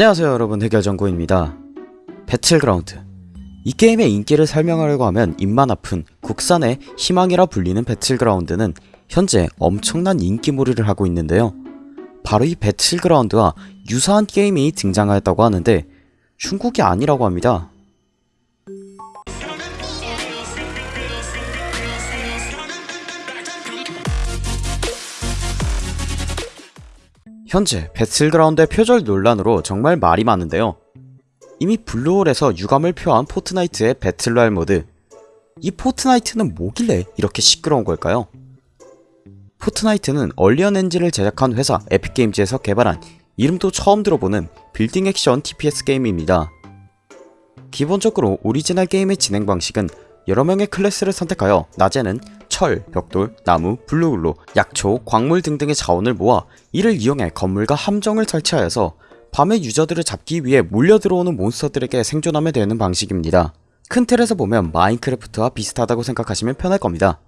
안녕하세요 여러분. 해결정구입니다. 배틀그라운드. 이 게임의 인기를 설명하려고 하면 입만 아픈 국산의 희망이라 불리는 배틀그라운드는 현재 엄청난 인기몰이를 하고 있는데요. 바로 이 배틀그라운드와 유사한 게임이 등장하였다고 하는데 중국이 아니라고 합니다 현재 배틀그라운드의 표절 논란으로 정말 말이 많은데요. 이미 블루홀에서 유감을 표한 포트나이트의 배틀로얄 모드 이 포트나이트는 뭐길래 이렇게 시끄러운 걸까요? 포트나이트는 언리얼 엔진을 제작한 회사 에픽게임즈에서 개발한 이름도 처음 들어보는 빌딩 액션 TPS 게임입니다. 기본적으로 오리지널 게임의 진행 방식은 여러 명의 클래스를 선택하여 낮에는 철, 벽돌, 나무, Blu-Glo, 약초, 광물 등등의 자원을 모아 이를 이용해 건물과 함정을 설치하여서 밤에 유저들을 잡기 위해 몰려들어오는 몬스터들에게 생존하면 되는 방식입니다. 큰 틀에서 보면 마인크래프트와 비슷하다고 생각하시면 편할 겁니다.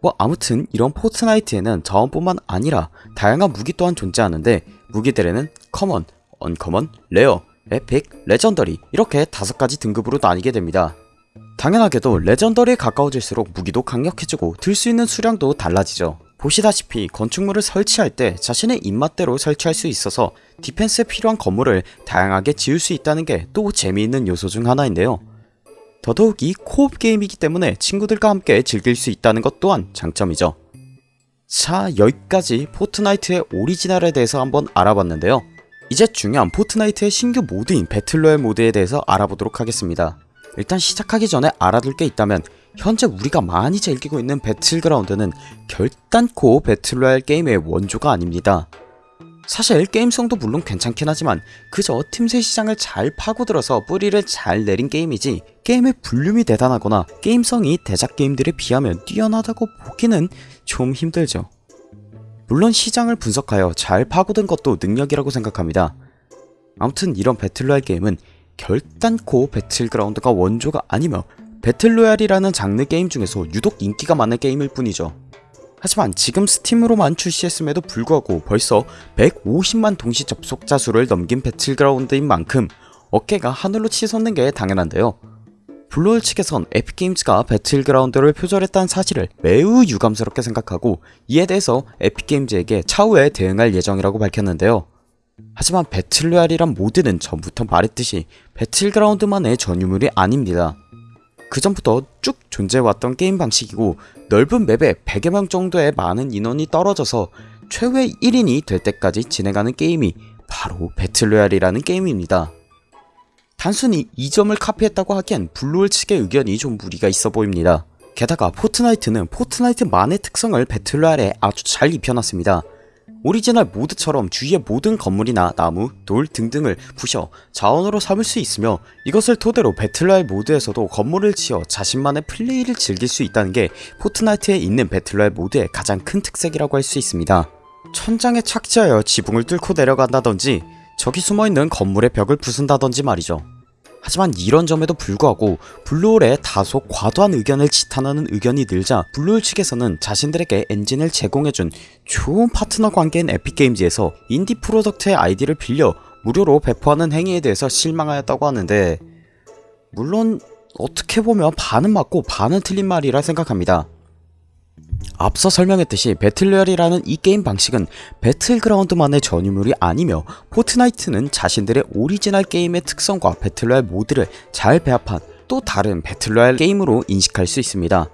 뭐 아무튼 이런 포트나이트에는 자원뿐만 아니라 다양한 무기 또한 존재하는데 무기들에는 common, uncommon, rare, epic, legendary 이렇게 다섯 가지 등급으로 나뉘게 됩니다. 당연하게도 legendary에 가까워질수록 무기도 강력해지고 들 수 있는 수량도 달라지죠. 보시다시피 건축물을 설치할 때 자신의 입맛대로 설치할 수 있어서 디펜스에 필요한 건물을 다양하게 지을 수 있다는 게 또 재미있는 요소 중 하나인데요. 더더욱 이 co-op 게임이기 때문에 친구들과 함께 즐길 수 있다는 것 또한 장점이죠. 자 여기까지 포트나이트의 오리지널에 대해서 한번 알아봤는데요. 이제 중요한 포트나이트의 신규 모드인 배틀로얄 모드에 대해서 알아보도록 하겠습니다. 일단 시작하기 전에 알아둘 게 있다면 현재 우리가 많이 즐기고 있는 배틀그라운드는 결단코 배틀로얄 게임의 원조가 아닙니다. 사실 게임성도 물론 괜찮긴 하지만 그저 틈새 시장을 잘 파고들어서 뿌리를 잘 내린 게임이지 게임의 볼륨이 대단하거나 게임성이 대작 게임들에 비하면 뛰어나다고 보기는 좀 힘들죠. 물론 시장을 분석하여 잘 파고든 것도 능력이라고 생각합니다. 아무튼 이런 배틀로얄 게임은 결단코 배틀그라운드가 원조가 아니며 배틀로얄이라는 장르 게임 중에서 유독 인기가 많은 게임일 뿐이죠. 하지만 지금 스팀으로만 출시했음에도 불구하고 벌써 150만 동시 접속자 수를 넘긴 배틀그라운드인 만큼 어깨가 하늘로 치솟는 게 당연한데요. 블루홀 측에선 에픽게임즈가 배틀그라운드를 표절했다는 사실을 매우 유감스럽게 생각하고 이에 대해서 에픽게임즈에게 차후에 대응할 예정이라고 밝혔는데요. 하지만 배틀로얄이란 모드는 전부터 말했듯이 배틀그라운드만의 전유물이 아닙니다. 그 전부터 쭉 존재해왔던 게임 방식이고 넓은 맵에 100여 명 정도의 많은 인원이 떨어져서 최후의 1인이 될 때까지 진행하는 게임이 바로 배틀로얄이라는 게임입니다. 단순히 이 점을 카피했다고 하기엔 블루홀 측의 의견이 좀 무리가 있어 보입니다. 게다가 포트나이트는 포트나이트만의 특성을 배틀로얄에 아주 잘 입혀놨습니다. 오리지널 모드처럼 주위의 모든 건물이나 나무, 돌 등등을 부셔 자원으로 삼을 수 있으며 이것을 토대로 배틀로얄 모드에서도 건물을 지어 자신만의 플레이를 즐길 수 있다는 게 포트나이트에 있는 배틀로얄 모드의 가장 큰 특색이라고 할 수 있습니다. 천장에 착지하여 지붕을 뚫고 내려간다던지 저기 숨어있는 건물의 벽을 부순다던지 말이죠. 하지만 이런 점에도 불구하고 블루홀의 다소 과도한 의견을 지탄하는 의견이 늘자 블루홀 측에서는 자신들에게 엔진을 제공해준 좋은 파트너 관계인 에픽게임즈에서 인디 product의 아이디어를 빌려 무료로 배포하는 행위에 대해서 실망하였다고 하는데 물론 어떻게 보면 반은 맞고 반은 틀린 말이라 생각합니다. 앞서 설명했듯이 배틀로얄이라는 이 게임 방식은 배틀그라운드만의 전유물이 아니며 포트나이트는 자신들의 오리지널 게임의 특성과 배틀로얄 모드를 잘 배합한 또 다른 배틀로얄 게임으로 인식할 수 있습니다.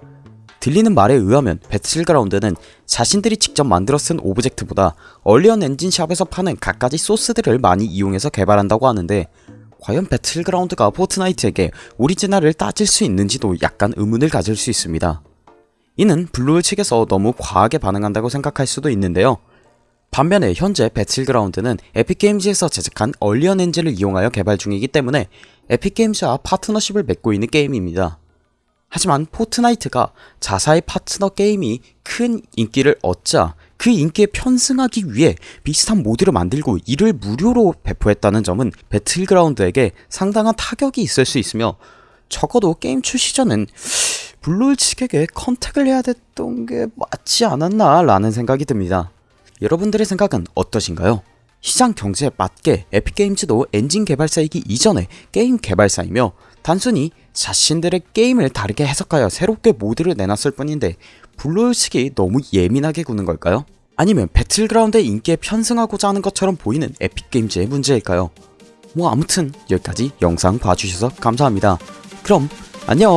들리는 말에 의하면 배틀그라운드는 자신들이 직접 만들어 쓴 오브젝트보다 언리얼 엔진샵에서 파는 갖가지 소스들을 많이 이용해서 개발한다고 하는데 과연 배틀그라운드가 포트나이트에게 오리지널을 따질 수 있는지도 약간 의문을 가질 수 있습니다. 이는 블루홀 측에서 너무 과하게 반응한다고 생각할 수도 있는데요. 반면에 현재 배틀그라운드는 에픽게임즈에서 제작한 언리얼 엔진을 이용하여 개발 중이기 때문에 에픽게임즈와 파트너십을 맺고 있는 게임입니다. 하지만 포트나이트가 자사의 파트너 게임이 큰 인기를 얻자 그 인기에 편승하기 위해 비슷한 모드를 만들고 이를 무료로 배포했다는 점은 배틀그라운드에게 상당한 타격이 있을 수 있으며 적어도 게임 출시 전은 블루홀 측에게 contact를 해야 됐던 게 맞지 않았나 라는 생각이 듭니다. 여러분들의 생각은 어떠신가요? 시장 경제에 맞게 에픽게임즈도 엔진 개발사이기 이전에 게임 개발사이며 단순히 자신들의 게임을 다르게 해석하여 새롭게 모드를 내놨을 뿐인데 블루홀 측이 너무 예민하게 구는 걸까요? 아니면 배틀그라운드의 인기에 편승하고자 하는 것처럼 보이는 에픽게임즈의 문제일까요? 뭐 아무튼 여기까지 영상 봐주셔서 감사합니다. 그럼 안녕